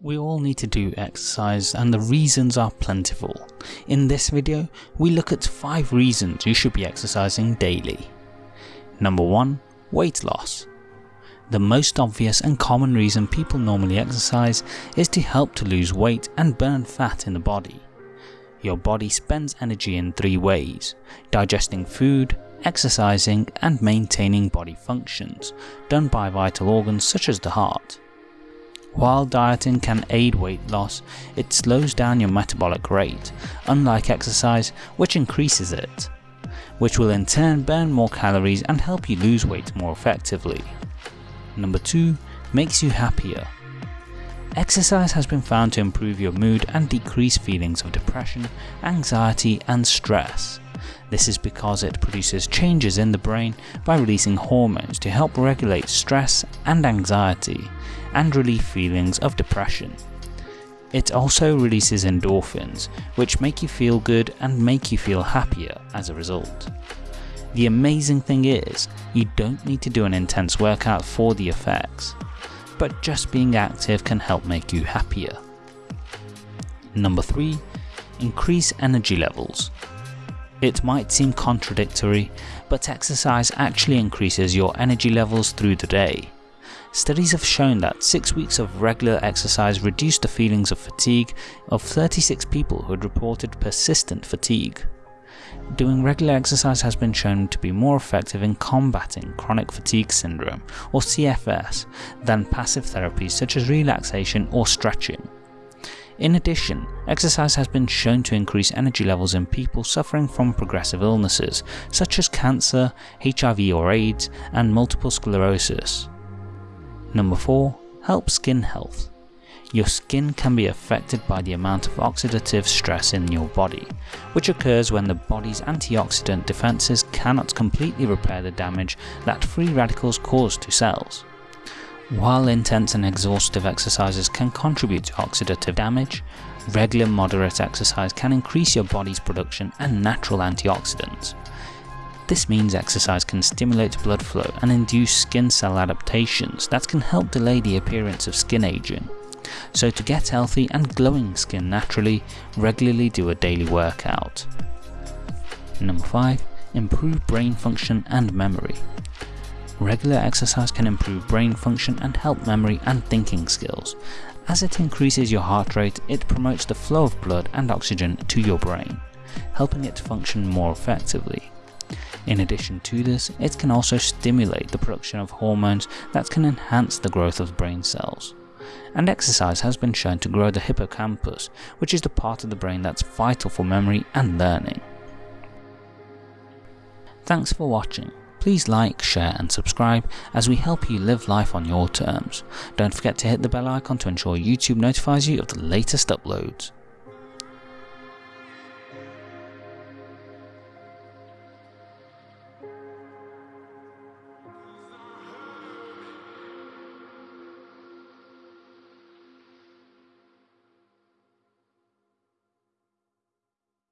We all need to do exercise and the reasons are plentiful. In this video, we look at 5 reasons you should be exercising daily. Number 1. Weight loss. The most obvious and common reason people normally exercise is to help to lose weight and burn fat in the body. Your body spends energy in three ways, digesting food, exercising and maintaining body functions, done by vital organs such as the heart. While dieting can aid weight loss, it slows down your metabolic rate, unlike exercise which increases it, which will in turn burn more calories and help you lose weight more effectively. Number 2. Makes you happier. Exercise has been found to improve your mood and decrease feelings of depression, anxiety and stress. This is because it produces changes in the brain by releasing hormones to help regulate stress and anxiety, and relieve feelings of depression. It also releases endorphins, which make you feel good and make you feel happier as a result. The amazing thing is, you don't need to do an intense workout for the effects, but just being active can help make you happier. Number 3. Increase energy levels. It might seem contradictory, but exercise actually increases your energy levels through the day. Studies have shown that 6 weeks of regular exercise reduced the feelings of fatigue of 36 people who had reported persistent fatigue. Doing regular exercise has been shown to be more effective in combating chronic fatigue syndrome or CFS than passive therapies such as relaxation or stretching. In addition, exercise has been shown to increase energy levels in people suffering from progressive illnesses such as cancer, HIV or AIDS and multiple sclerosis. Number 4. Help skin health. Your skin can be affected by the amount of oxidative stress in your body, which occurs when the body's antioxidant defences cannot completely repair the damage that free radicals cause to cells. While intense and exhaustive exercises can contribute to oxidative damage, regular moderate exercise can increase your body's production and natural antioxidants, this means exercise can stimulate blood flow and induce skin cell adaptations that can help delay the appearance of skin aging. So to get healthy and glowing skin naturally, regularly do a daily workout. Number 5. Improve brain function and memory. Regular exercise can improve brain function and help memory and thinking skills. As it increases your heart rate, it promotes the flow of blood and oxygen to your brain, helping it function more effectively. In addition to this, it can also stimulate the production of hormones that can enhance the growth of brain cells. And exercise has been shown to grow the hippocampus, which is the part of the brain that's vital for memory and learning. Thanks for watching. Please like, share and subscribe as we help you live life on your terms. Don't forget to hit the bell icon to ensure YouTube notifies you of the latest uploads.